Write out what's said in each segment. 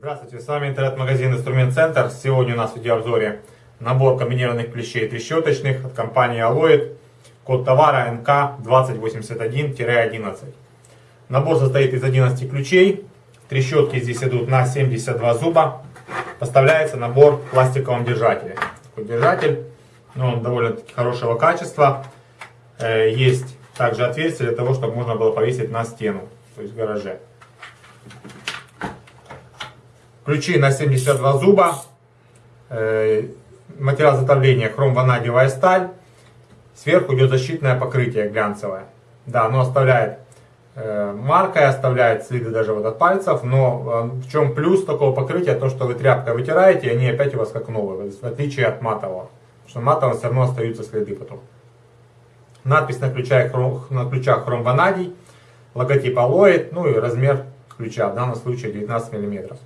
с вами интернет-магазин Инструмент Центр. Сегодня у нас в видеообзоре набор комбинированных клещей трещоточных от компании Aloid. Код товара НК2081-11. Набор состоит из 11 ключей. Трещотки здесь идут на 72 зуба. Поставляется набор в пластиковом держателе. Такой держатель, но он довольно-таки хорошего качества. Э, есть также отверстие для того, чтобы можно было повесить на стену, то есть в гараже. Ключи на 72 зуба. Э, материал затопления хром-ванадиевая сталь. Сверху идет защитное покрытие глянцевое. Да, оно оставляет э, маркой, оставляет следы даже вот от пальцев. Но э, в чем плюс такого покрытия? То, что вы тряпкой вытираете, они опять у вас как новые. В отличие от матового. Потому что матового все равно остаются следы потом. Надпись на ключах, на ключах хром-ванадий. Логотип алоид. Ну и размер ключа. В данном случае 19 миллиметров.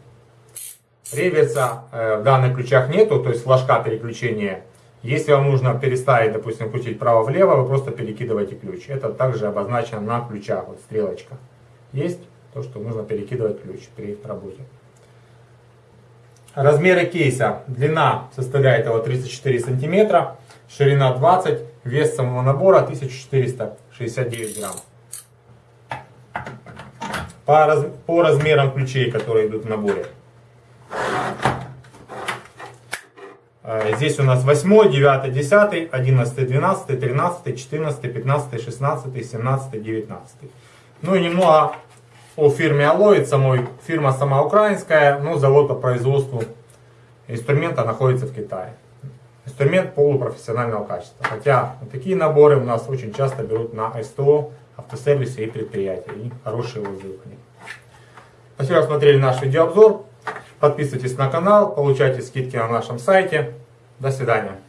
Реверса э, в данных ключах нету, то есть флажка переключения. Если вам нужно переставить, допустим, крутить право-влево, вы просто перекидываете ключ. Это также обозначено на ключах, вот стрелочка. Есть то, что нужно перекидывать ключ при работе. Размеры кейса. Длина составляет его 34 сантиметра, ширина 20, вес самого набора 1469 грамм. По, раз, по размерам ключей, которые идут в наборе. Э, здесь у нас 8, 9, 10, 11, 12, 13, 14, 15, 16, 17, 19. Ну и немного о фирме Алоид самой. Фирма сама украинская, но завод по производству инструмента находится в Китае. Инструмент полупрофессионального качества. Хотя такие наборы у нас очень часто берут на СТО, автосервисе и предприятия. И хорошие отзывы. Спасибо, что смотрели наш видеообзор. Подписывайтесь на канал, получайте скидки на нашем сайте. До свидания.